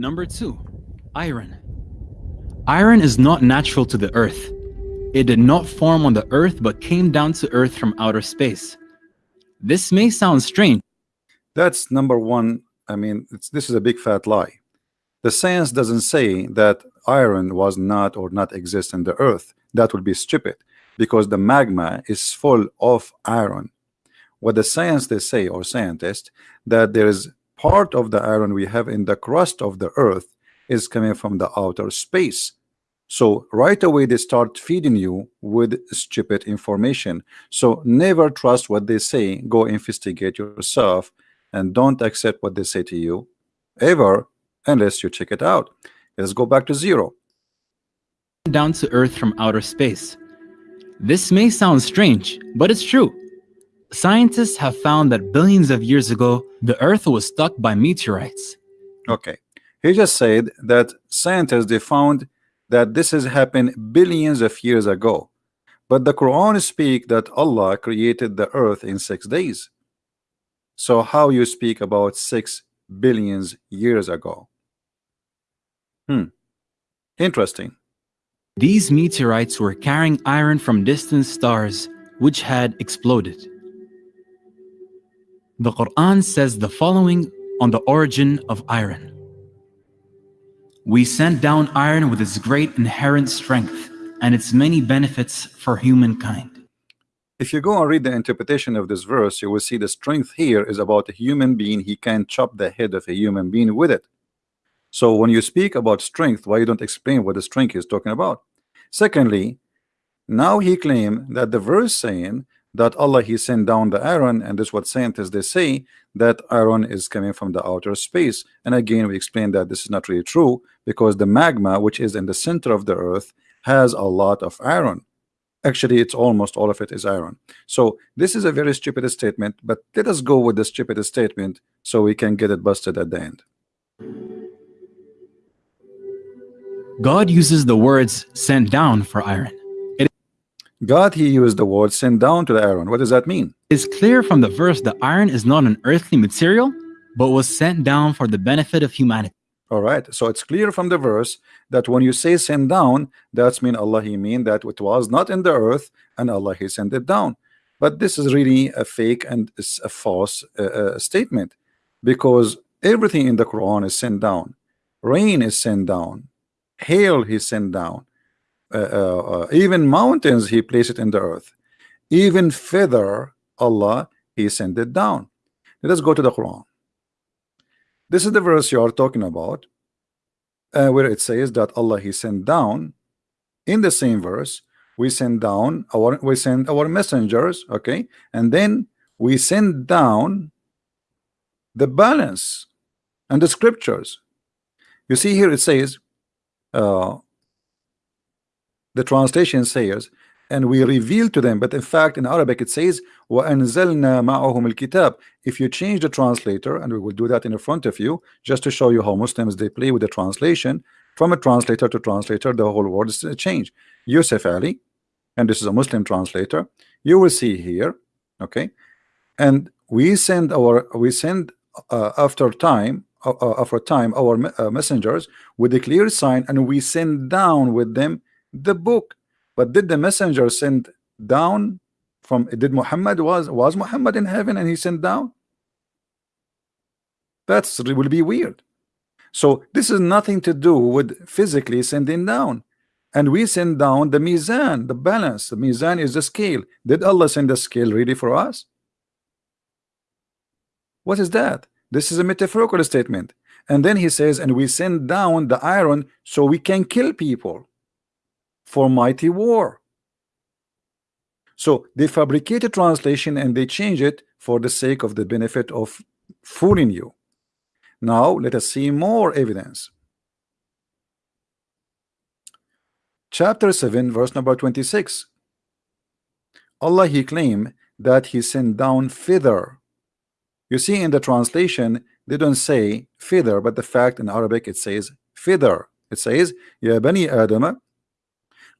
Number two, iron. Iron is not natural to the earth. It did not form on the earth but came down to earth from outer space. This may sound strange. That's number one. I mean, this is a big fat lie. The science doesn't say that iron was not or not exist in the earth. That would be stupid because the magma is full of iron. What the science they say or scientists that there is part of the iron we have in the crust of the earth is coming from the outer space. So right away they start feeding you with stupid information. So never trust what they say. Go investigate yourself and don't accept what they say to you ever unless you check it out. Let's go back to zero. Down to Earth from outer space. This may sound strange, but it's true. Scientists have found that billions of years ago, the Earth was struck by meteorites. Okay. He just said that scientists they found that this has happened billions of years ago. But the Quran speak that Allah created the earth in six days. So how you speak about six billions years ago? Hmm. Interesting. These meteorites were carrying iron from distant stars which had exploded. The Quran says the following on the origin of iron. We sent down iron with its great inherent strength and its many benefits for humankind. If you go and read the interpretation of this verse, you will see the strength here is about a human being. He can chop the head of a human being with it. So when you speak about strength, why you don't explain what the strength is talking about? Secondly, now he claim that the verse saying that Allah he sent down the iron and this what scientists they say that iron is coming from the outer space. And again we explain that this is not really true because the magma which is in the center of the earth has a lot of iron actually it's almost all of it is iron so this is a very stupid statement but let us go with the stupid statement so we can get it busted at the end. God uses the words sent down for iron God he used the word sent down to the iron. What does that mean? It's clear from the verse that iron is not an earthly material, but was sent down for the benefit of humanity. All right. So it's clear from the verse that when you say send down, that's mean Allah he mean that it was not in the earth and Allah he sent it down. But this is really a fake and a false uh, uh, statement because everything in the Quran is sent down. Rain is sent down. Hail he sent down even mountains he placed it in the earth. Even feather Allah he sent it down. Let us go to the Quran. This is the verse you are talking about uh, where it says that Allah he sent down. In the same verse we send down our we send our messengers okay? And then we send down the balance and the scriptures. You see here it says uh, the translation says and we reveal to them but in fact in Arabic it says وَأَنزَلْنَا مَعَهُمُ الْكِتَابِ if you change the translator and we will do that in front of you just to show you how Muslims they play with the translation from a translator to translator the whole word is changed Yusuf Ali and this is a Muslim translator you will see here okay and we send our we send uh, after time uh, uh after time our uh, messengers with a clear sign and we send down with them the book but did the messenger send down from did Muhammad was was Muhammad in heaven and he sent down? That's it will be weird. So this is nothing to do with physically sending down. And we send down the mizan the balance. The mizan is the scale. Did Allah send the scale really for us? What is that? This is a metaphorical statement. And then he says and we send down the iron so we can kill people for mighty war. So they fabricate a translation and they change it for the sake of the benefit of fooling you. Now let us see more evidence. Chapter 7 verse number 26 Allah he claimed that he sent down feather. You see in the translation they don't say feather but the fact in Arabic it says feather. It says Ya bani Adam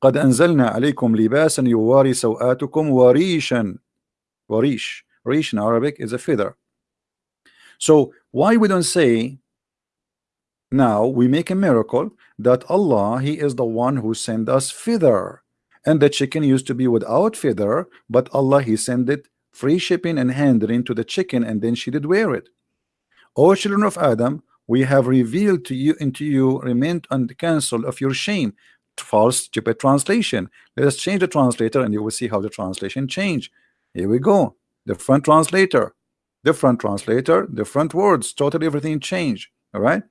قد أنزلنا عليكم لباسا يواري سوآتكم وريشا وريش Rish in Arabic is a feather so why we don't say now we make a miracle that Allah he is the one who sent us feather and the chicken used to be without feather but Allah he sent it free shipping and handling to the chicken and then she did wear it O children of Adam we have revealed to you into you remain on the council of your shame false stupid translation. Let us change the translator and you will see how the translation change. Here we go. Different translator different translator different words totally everything change all right?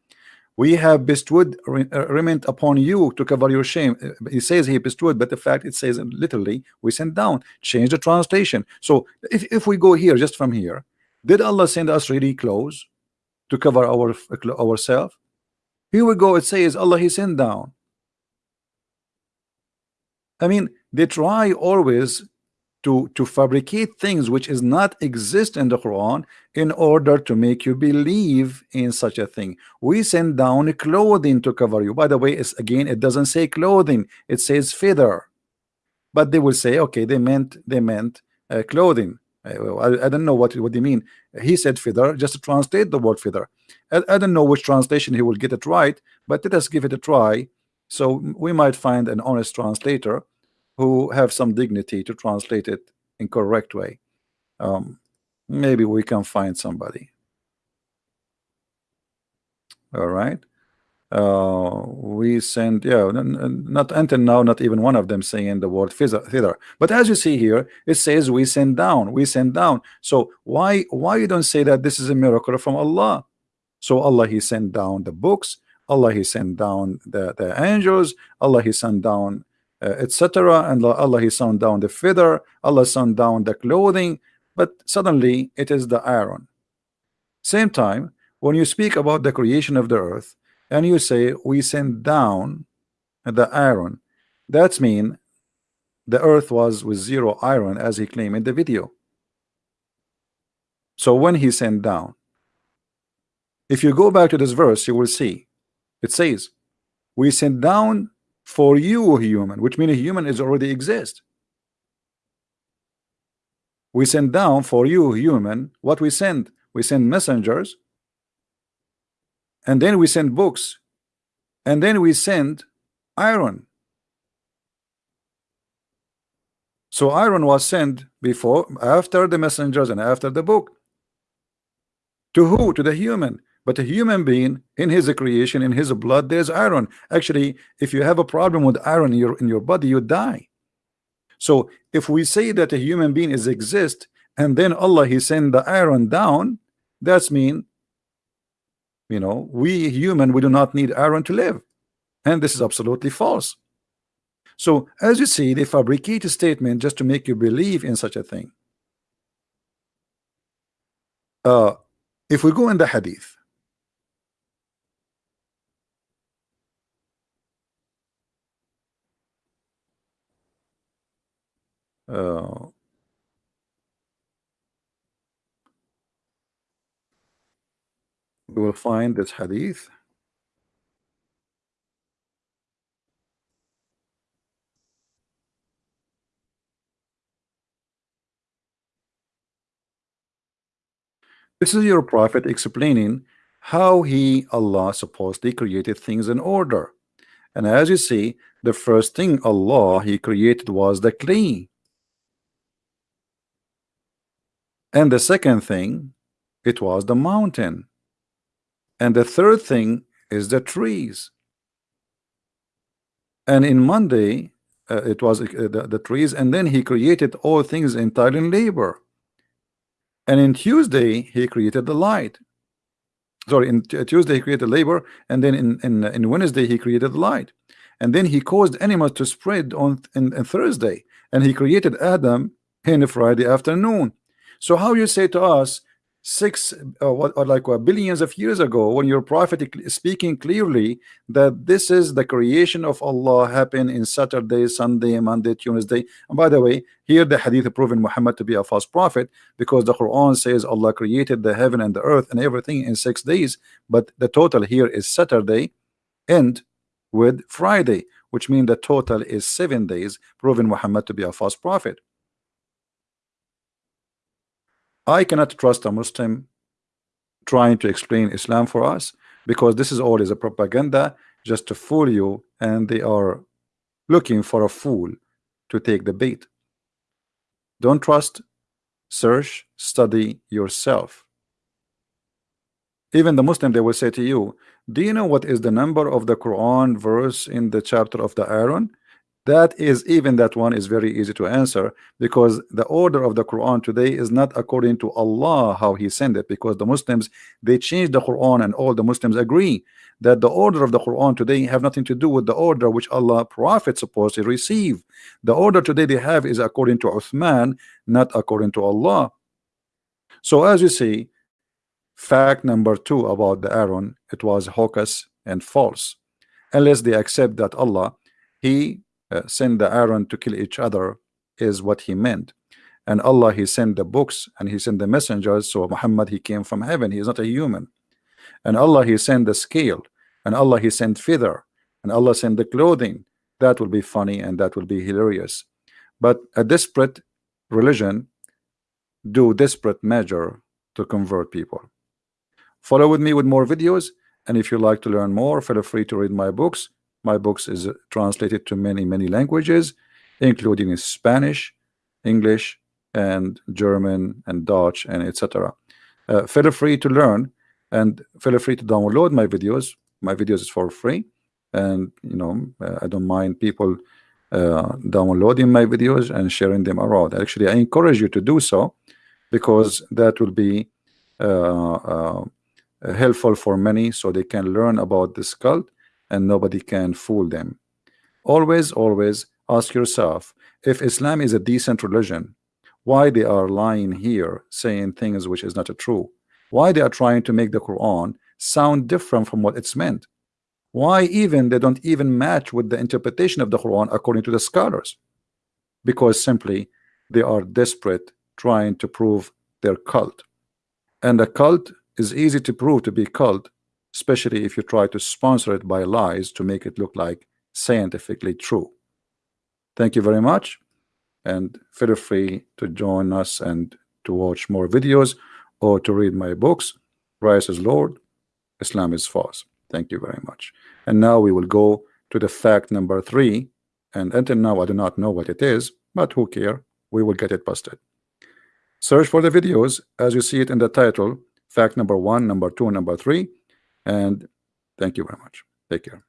We have bestowed uh, remained upon you to cover your shame. Uh, he says he bestowed but the fact it says literally we sent down. Change the translation. So if, if we go here just from here did Allah send us really clothes to cover our ourselves here we go. It says Allah he sent down I mean they try always to to fabricate things which is not exist in the Quran in order to make you believe in such a thing. We send down clothing to cover you. By the way it's again it doesn't say clothing. It says feather. But they will say okay they meant they meant uh, clothing. I, I, don't know what what they mean. He said feather. Just translate the word feather. I, I don't know which translation he will get it right but let us give it a try so we might find an honest translator who have some dignity to translate it in correct way. Um, maybe we can find somebody. All right. Uh, we send yeah not until now not even one of them saying the word thither but as you see here it says we send down we send down. So why why you don't say that this is a miracle from Allah? So Allah he sent down the books Allah he sent down the, the angels Allah he sent down uh, etc. And Allah He sent down the feather, Allah sent down the clothing, but suddenly it is the iron. Same time, when you speak about the creation of the earth, and you say we sent down the iron, that's mean the earth was with zero iron as he claimed in the video. So when he sent down, if you go back to this verse, you will see it says, We sent down for you human which means a human is already exist. We send down for you human what we send we send messengers. And then we send books. And then we send iron. So iron was sent before after the messengers and after the book. To who? To the human but a human being in his creation in his blood there's iron. Actually if you have a problem with iron in your in your body you die. So if we say that a human being is exist and then Allah he send the iron down that's mean you know we human we do not need iron to live. And this is absolutely false. So as you see they fabricate a statement just to make you believe in such a thing. Uh, if we go in the hadith Uh, we will find this hadith This is your prophet explaining how he, Allah, supposedly created things in order. And as you see, the first thing Allah he created was the clay. And the second thing, it was the mountain. And the third thing is the trees. And in Monday, uh, it was uh, the, the trees, and then he created all things entirely in labor. And in Tuesday, he created the light. Sorry, in Tuesday he created labor, and then in, in, in Wednesday he created light. And then he caused animals to spread on in, in Thursday, and he created Adam in Friday afternoon. So how you say to us six uh, what or like what, billions of years ago when you're prophetic speaking clearly that this is the creation of Allah happened in Saturday Sunday Monday Tuesday. And by the way here the hadith proven Muhammad to be a false prophet because the Quran says Allah created the heaven and the earth and everything in six days but the total here is Saturday and with Friday which means the total is seven days proving Muhammad to be a false prophet I cannot trust a Muslim trying to explain Islam for us because this is always a propaganda just to fool you and they are looking for a fool to take the bait. Don't trust search study yourself. Even the Muslim they will say to you do you know what is the number of the Quran verse in the chapter of the iron that is even that one is very easy to answer because the order of the Quran today is not according to Allah how he sent it because the Muslims they changed the Quran and all the Muslims agree that the order of the Quran today have nothing to do with the order which Allah prophet supposed to receive the order today they have is according to Uthman not according to Allah. So as you see fact number two about the Aaron it was hocus and false. Unless they accept that Allah he uh, send the Aaron to kill each other is what he meant. And Allah he sent the books and he sent the messengers so Muhammad he came from heaven. He is not a human. And Allah he sent the scale. And Allah he sent feather. And Allah sent the clothing. That will be funny and that will be hilarious. But a desperate religion do desperate measure to convert people. Follow with me with more videos. And if you like to learn more feel free to read my books my books is translated to many many languages including Spanish English and German and Dutch and etc uh, feel free to learn and feel free to download my videos. My videos is for free and you know uh, I don't mind people uh, downloading my videos and sharing them around. Actually I encourage you to do so because that will be uh, uh helpful for many so they can learn about this cult and nobody can fool them. Always always ask yourself if Islam is a decent religion why they are lying here saying things which is not true? Why they are trying to make the Quran sound different from what it's meant? Why even they don't even match with the interpretation of the Quran according to the scholars? Because simply they are desperate trying to prove their cult. And a cult is easy to prove to be cult especially if you try to sponsor it by lies to make it look like scientifically true. Thank you very much and feel free to join us and to watch more videos or to read my books Christ is Lord Islam is false. Thank you very much. And now we will go to the fact number three and until now I do not know what it is but who care? We will get it busted. Search for the videos as you see it in the title fact number one number two number three and thank you very much. Take care